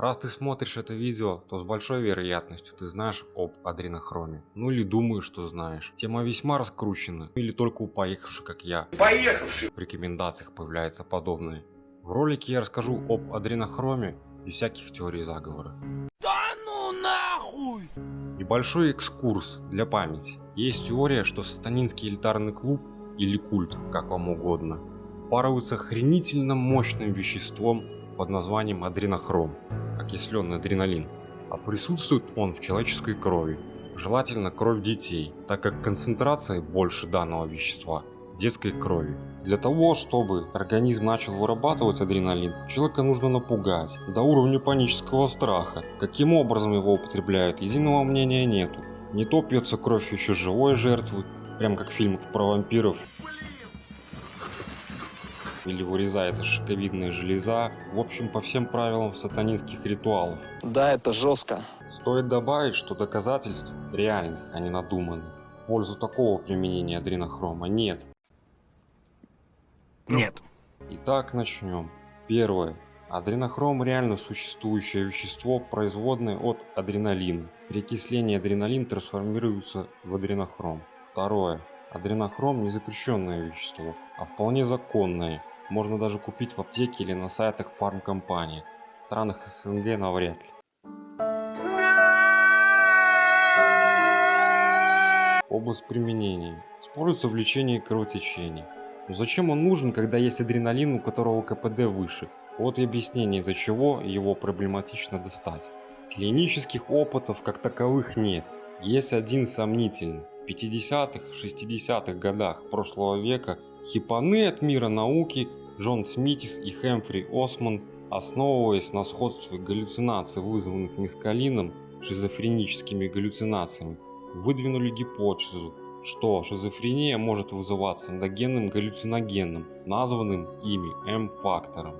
Раз ты смотришь это видео, то с большой вероятностью ты знаешь об адренохроме. Ну или думаешь, что знаешь. Тема весьма раскручена. Или только у поехавших, как я. Поехавший! В рекомендациях появляется подобное. В ролике я расскажу об адренохроме и всяких теорий заговора. Да ну нахуй! Небольшой экскурс для памяти. Есть теория, что сатанинский элитарный клуб или культ, как вам угодно, паруется охренительно мощным веществом под названием адренохром, окисленный адреналин. А присутствует он в человеческой крови, желательно кровь детей, так как концентрация больше данного вещества детской крови. Для того, чтобы организм начал вырабатывать адреналин, человека нужно напугать до уровня панического страха. Каким образом его употребляют, единого мнения нету. Не то пьется кровь еще живой жертвы, прям как в фильмах про вампиров, или вырезается шишковидная железа. В общем, по всем правилам сатанинских ритуалов. Да, это жестко. Стоит добавить, что доказательств реальных, а не надуманных, в пользу такого применения адренохрома нет. Нет. Итак, начнем. Первое. Адренохром – реально существующее вещество, производное от адреналина. При окислении адреналин трансформируется в адренохром. Второе. Адренохром – не запрещенное вещество, а вполне законное. Можно даже купить в аптеке или на сайтах фармкомпаний. В странах СНГ навряд ли. Область применения. Используется в лечении кровотечений. Но зачем он нужен, когда есть адреналин, у которого КПД выше? Вот и объяснение, из-за чего его проблематично достать. Клинических опытов как таковых нет. Есть один сомнительный. В 50-х, 60-х годах прошлого века хипаны от мира науки Джон Смитис и Хэмфри Осман, основываясь на сходстве галлюцинаций, вызванных мескалином, шизофреническими галлюцинациями, выдвинули гипотезу, что шизофрения может вызываться эндогенным галлюциногеном, названным ими М-фактором.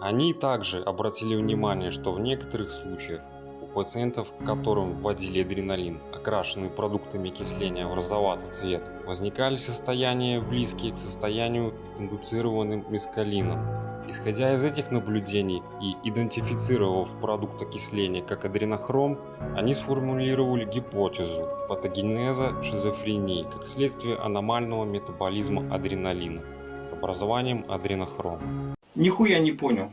Они также обратили внимание, что в некоторых случаях пациентов, которым вводили адреналин, окрашенный продуктами окисления в розоватый цвет, возникали состояния близкие к состоянию индуцированным мескалином. Исходя из этих наблюдений и идентифицировав продукт окисления как адренохром, они сформулировали гипотезу патогенеза шизофрении как следствие аномального метаболизма адреналина с образованием адренохрома. Нихуя не понял.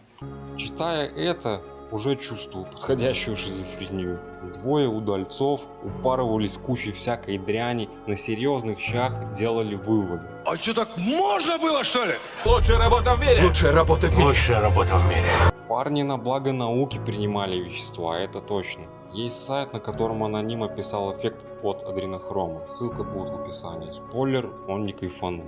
Читая это, уже чувствую подходящую шизофрению. Двое удальцов упарывались кучей всякой дряни, на серьезных щах делали выводы. А что так можно было что ли? Лучшая работа в мире! Лучшая работа в мире. Лучшая работа в мире. Парни на благо науки принимали вещества, это точно. Есть сайт, на котором аноним описал эффект от адренохрома. Ссылка будет в описании. Спойлер, он не кайфанул.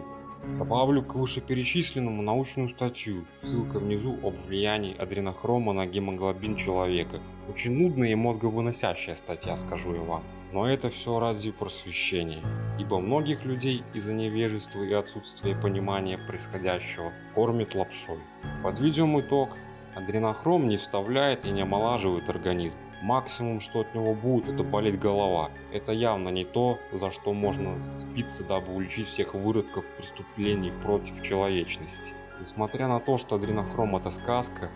Добавлю к вышеперечисленному научную статью, ссылка внизу об влиянии адренохрома на гемоглобин человека. Очень нудная и мозговыносящая статья, скажу я вам. Но это все ради просвещения, ибо многих людей из-за невежества и отсутствия понимания происходящего кормят лапшой. Подведем итог. Адренохром не вставляет и не омолаживает организм. Максимум, что от него будет, это болеть голова. Это явно не то, за что можно зацепиться, дабы уличить всех выродков преступлений против человечности. Несмотря на то, что адренохром это сказка,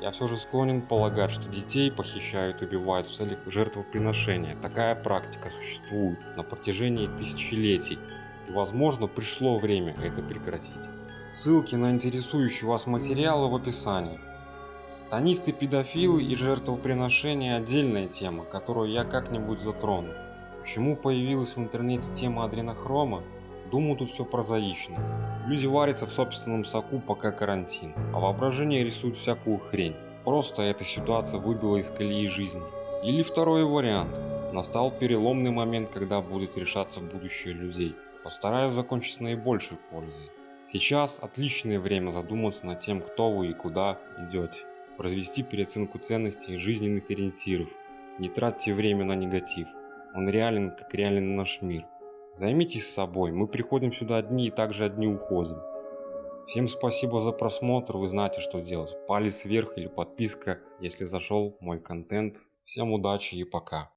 я все же склонен полагать, что детей похищают и убивают в целях жертвоприношения. Такая практика существует на протяжении тысячелетий. И возможно пришло время это прекратить. Ссылки на интересующие вас материалы в описании. Сатанисты, педофилы и жертвоприношения – отдельная тема, которую я как-нибудь затрону. Почему появилась в интернете тема адренохрома? Думаю, тут все прозаично. Люди варятся в собственном соку, пока карантин, а воображение рисует всякую хрень. Просто эта ситуация выбила из колеи жизни. Или второй вариант. Настал переломный момент, когда будет решаться будущее людей. Постараюсь закончить с наибольшей пользой. Сейчас отличное время задуматься над тем, кто вы и куда идете произвести переоценку ценностей жизненных ориентиров. Не тратьте время на негатив. Он реален, как реален наш мир. Займитесь собой, мы приходим сюда одни и также одни уходим. Всем спасибо за просмотр, вы знаете что делать. Палец вверх или подписка, если зашел мой контент. Всем удачи и пока.